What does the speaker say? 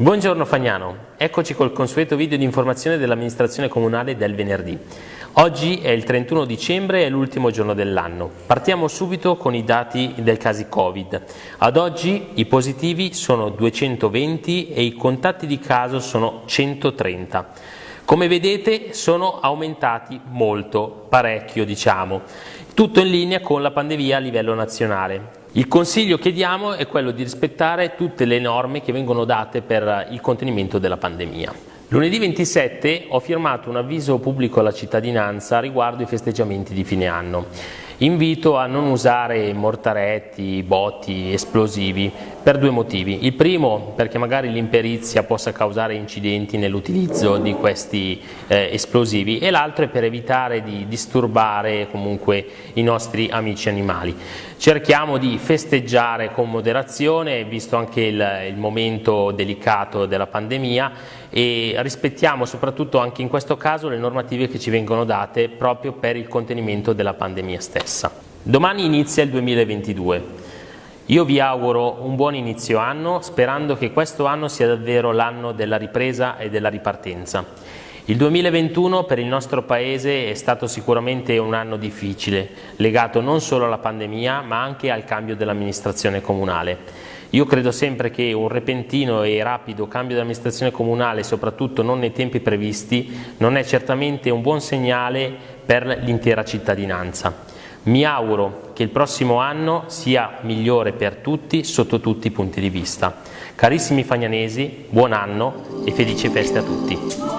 Buongiorno Fagnano, eccoci col consueto video di informazione dell'amministrazione comunale del venerdì. Oggi è il 31 dicembre, è l'ultimo giorno dell'anno. Partiamo subito con i dati del casi Covid. Ad oggi i positivi sono 220 e i contatti di caso sono 130. Come vedete sono aumentati molto, parecchio diciamo, tutto in linea con la pandemia a livello nazionale. Il consiglio che diamo è quello di rispettare tutte le norme che vengono date per il contenimento della pandemia. Lunedì 27 ho firmato un avviso pubblico alla cittadinanza riguardo i festeggiamenti di fine anno. Invito a non usare mortaretti, botti, esplosivi per due motivi. Il primo perché magari l'imperizia possa causare incidenti nell'utilizzo di questi eh, esplosivi e l'altro è per evitare di disturbare comunque i nostri amici animali. Cerchiamo di festeggiare con moderazione, visto anche il, il momento delicato della pandemia e rispettiamo soprattutto anche in questo caso le normative che ci vengono date proprio per il contenimento della pandemia stessa. Domani inizia il 2022. Io vi auguro un buon inizio anno sperando che questo anno sia davvero l'anno della ripresa e della ripartenza. Il 2021 per il nostro Paese è stato sicuramente un anno difficile, legato non solo alla pandemia ma anche al cambio dell'amministrazione comunale. Io credo sempre che un repentino e rapido cambio di amministrazione comunale, soprattutto non nei tempi previsti, non è certamente un buon segnale per l'intera cittadinanza. Mi auguro che il prossimo anno sia migliore per tutti sotto tutti i punti di vista. Carissimi fagnanesi, buon anno e felici feste a tutti.